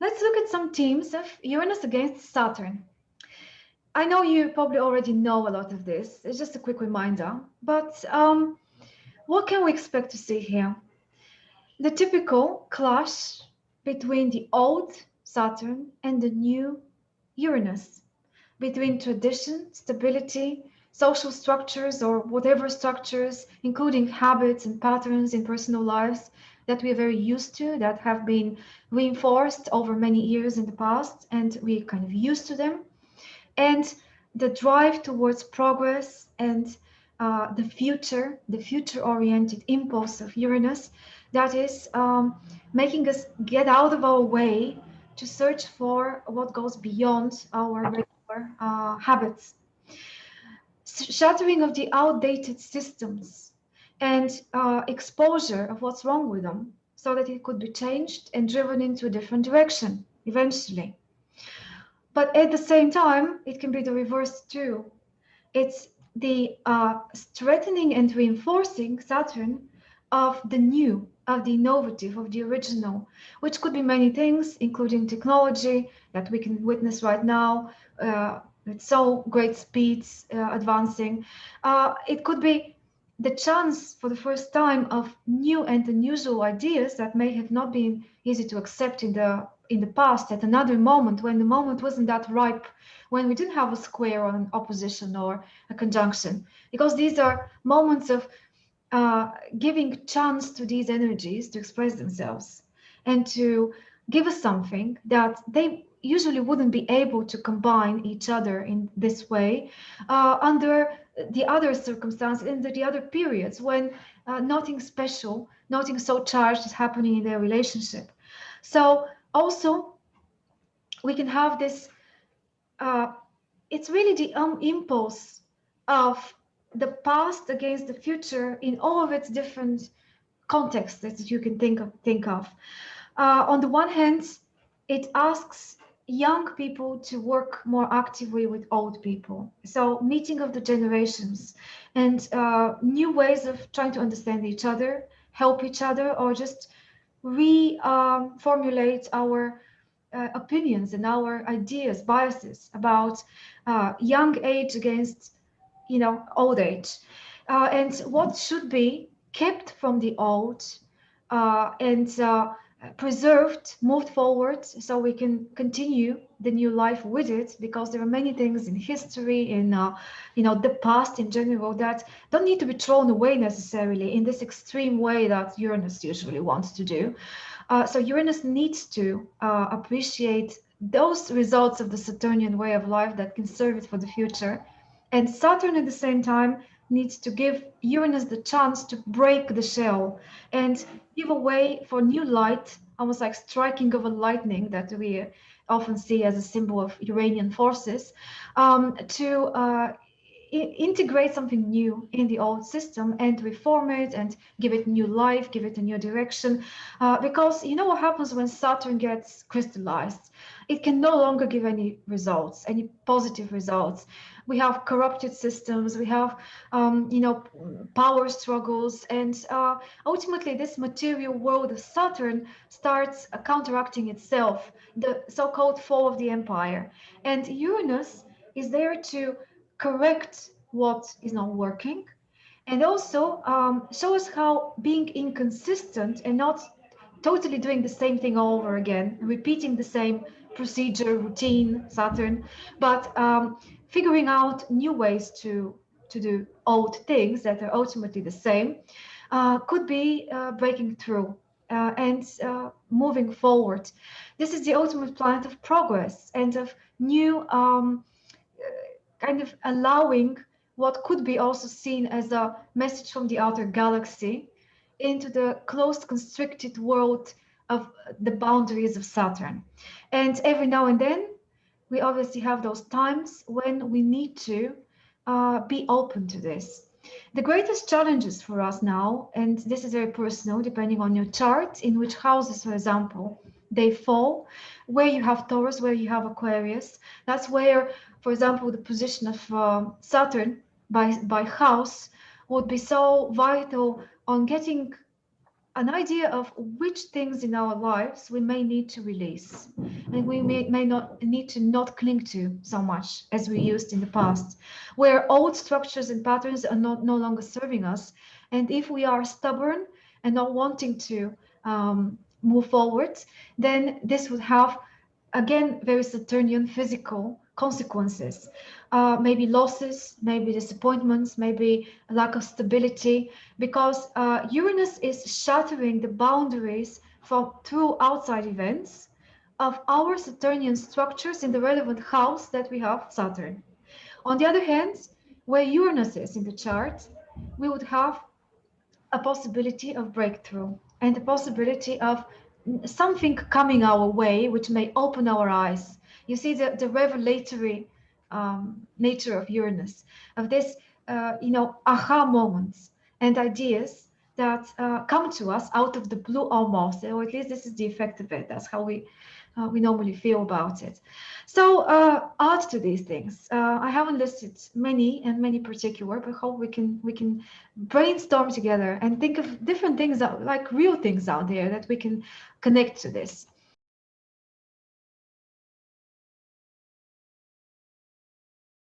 let's look at some teams of Uranus against Saturn. I know you probably already know a lot of this. It's just a quick reminder. But um, what can we expect to see here? The typical clash between the old Saturn and the new Uranus, between tradition, stability, social structures or whatever structures, including habits and patterns in personal lives that we are very used to, that have been reinforced over many years in the past, and we're kind of used to them. And the drive towards progress and uh, the future, the future-oriented impulse of Uranus, that is um, making us get out of our way to search for what goes beyond our regular uh, habits. Shattering of the outdated systems and uh, exposure of what's wrong with them so that it could be changed and driven into a different direction eventually. But at the same time, it can be the reverse too. It's the uh, strengthening and reinforcing Saturn of the new, of the innovative, of the original, which could be many things, including technology that we can witness right now uh, with so great speeds uh, advancing. Uh, it could be the chance for the first time of new and unusual ideas that may have not been easy to accept in the in the past at another moment when the moment wasn't that ripe when we didn't have a square or an opposition or a conjunction. Because these are moments of uh, giving chance to these energies to express themselves and to give us something that they usually wouldn't be able to combine each other in this way uh, under the other circumstances, in the, the other periods when uh, nothing special, nothing so charged is happening in their relationship. So also, we can have this, uh, it's really the um, impulse of the past against the future in all of its different contexts that you can think of. Think of. Uh, on the one hand, it asks young people to work more actively with old people. So meeting of the generations and uh, new ways of trying to understand each other, help each other, or just reformulate um, our uh, opinions and our ideas, biases about uh, young age against, you know, old age. Uh, and what should be kept from the old uh, and uh, preserved, moved forward, so we can continue the new life with it, because there are many things in history, in uh, you know the past in general, that don't need to be thrown away necessarily in this extreme way that Uranus usually wants to do. Uh, so Uranus needs to uh, appreciate those results of the Saturnian way of life that can serve it for the future, and Saturn at the same time needs to give Uranus the chance to break the shell and give a way for new light, almost like striking of a lightning that we often see as a symbol of Uranian forces, um, to uh, integrate something new in the old system and reform it and give it new life, give it a new direction. Uh, because you know what happens when Saturn gets crystallized? It can no longer give any results, any positive results. We have corrupted systems, we have, um, you know, power struggles, and uh, ultimately this material world of Saturn starts uh, counteracting itself, the so-called fall of the empire. And Uranus is there to correct what is not working and also um, show us how being inconsistent and not totally doing the same thing over again, repeating the same procedure, routine, Saturn, but um, figuring out new ways to, to do old things that are ultimately the same, uh, could be uh, breaking through uh, and uh, moving forward. This is the ultimate planet of progress and of new um, kind of allowing what could be also seen as a message from the outer galaxy into the closed constricted world of the boundaries of Saturn. And every now and then, we obviously have those times when we need to uh, be open to this. The greatest challenges for us now, and this is very personal, depending on your chart, in which houses, for example, they fall, where you have Taurus, where you have Aquarius, that's where for example, the position of uh, Saturn by, by house would be so vital on getting an idea of which things in our lives we may need to release and we may, may not need to not cling to so much as we used in the past where old structures and patterns are not no longer serving us. And if we are stubborn and not wanting to um, move forward then this would have again very saturnian physical consequences uh, maybe losses, maybe disappointments, maybe lack of stability, because uh, Uranus is shattering the boundaries from through outside events of our Saturnian structures in the relevant house that we have Saturn. On the other hand, where Uranus is in the chart, we would have a possibility of breakthrough and the possibility of something coming our way which may open our eyes. You see the, the revelatory um, nature of Uranus, of this, uh, you know, aha moments and ideas that uh, come to us out of the blue almost, or at least this is the effect of it. That's how we uh, we normally feel about it. So uh, add to these things. Uh, I haven't listed many and many particular, but hope we can we can brainstorm together and think of different things out, like real things out there that we can connect to this.